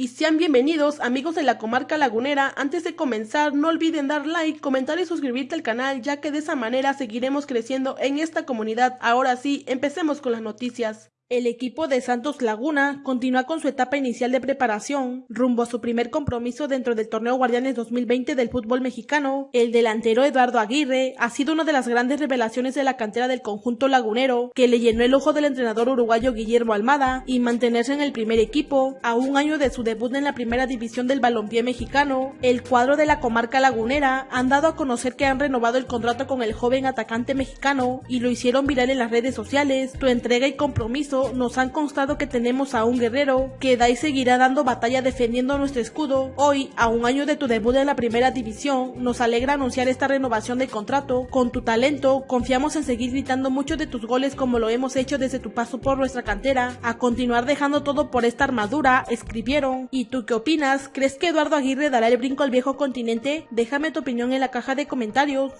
y sean bienvenidos amigos de la comarca lagunera. Antes de comenzar no olviden dar like, comentar y suscribirte al canal ya que de esa manera seguiremos creciendo en esta comunidad. Ahora sí, empecemos con las noticias. El equipo de Santos Laguna continúa con su etapa inicial de preparación rumbo a su primer compromiso dentro del torneo Guardianes 2020 del fútbol mexicano. El delantero Eduardo Aguirre ha sido una de las grandes revelaciones de la cantera del conjunto lagunero, que le llenó el ojo del entrenador uruguayo Guillermo Almada y mantenerse en el primer equipo a un año de su debut en la primera división del balompié mexicano. El cuadro de la comarca lagunera han dado a conocer que han renovado el contrato con el joven atacante mexicano y lo hicieron viral en las redes sociales. Su entrega y compromiso nos han constado que tenemos a un guerrero que da y seguirá dando batalla defendiendo nuestro escudo. Hoy, a un año de tu debut en la primera división, nos alegra anunciar esta renovación de contrato. Con tu talento, confiamos en seguir gritando muchos de tus goles como lo hemos hecho desde tu paso por nuestra cantera. A continuar dejando todo por esta armadura, escribieron. ¿Y tú qué opinas? ¿Crees que Eduardo Aguirre dará el brinco al viejo continente? Déjame tu opinión en la caja de comentarios.